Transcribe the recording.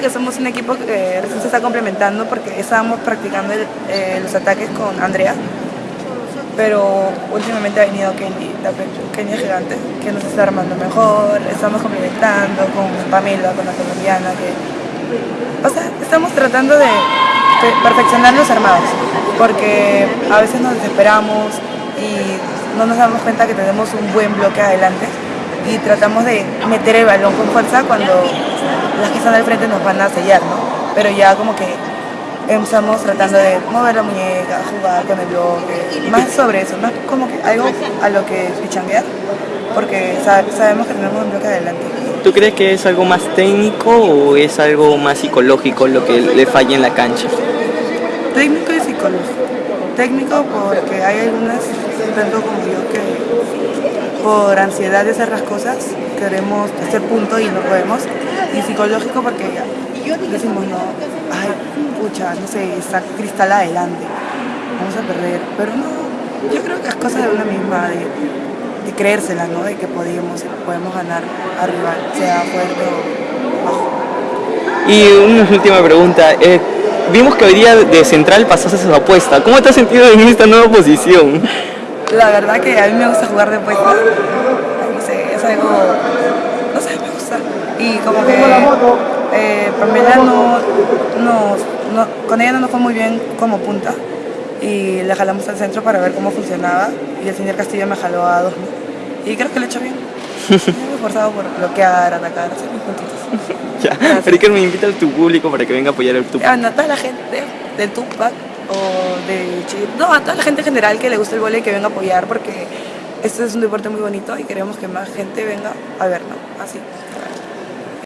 que somos un equipo que recién se está complementando porque estábamos practicando eh, los ataques con Andrea, pero últimamente ha venido Kenny, la pe- pequeña gigante, que nos está armando mejor, estamos complementando con Pamela, con la colombiana, que... O sea, estamos tratando de pe- perfeccionar los armados, porque a veces nos desesperamos y no nos damos cuenta que tenemos un buen bloque adelante y tratamos de meter el balón con fuerza cuando las que están al frente nos van a sellar, ¿no? Pero ya como que estamos tratando de mover la muñeca, jugar con el bloque, más sobre eso, más como que algo a lo que pichanguear, porque sa- sabemos que tenemos un bloque adelante. ¿Tú crees que es algo más técnico o es algo más psicológico lo que le falla en la cancha? Técnico y psicológico. Técnico porque hay algunas, tanto como yo, que por ansiedad de hacer las cosas queremos hacer punto y no podemos. Y psicológico porque decimos, no, ay, pucha, no sé, está cristal adelante, vamos a perder. Pero no, yo creo que es cosa de una misma, de, de creérsela, ¿no? De que podemos, podemos ganar arriba, sea fuerte o bajo. Y una última pregunta. eh, vimos que hoy día de central pasaste su apuesta. ¿Cómo te has sentido en esta nueva posición? La verdad que a mí me gusta jugar de puesta. No sé, es algo. No sé, me gusta. Y como que. Eh, Pamela no, no, no- Con ella no nos fue muy bien como punta. Y la jalamos al centro para ver cómo funcionaba. Y el señor Castillo me jaló a dos. Y creo que lo he hecho bien. Me he esforzado por bloquear, atacar, hacer mis puntitos. ya, Ricker me invita a tu público para que venga a apoyar el tu. Ah, no, a toda la gente del Tupac o de Chile, no, a toda la gente en general que le gusta el vóley que venga a apoyar porque este es un deporte muy bonito y queremos que más gente venga a verlo, así.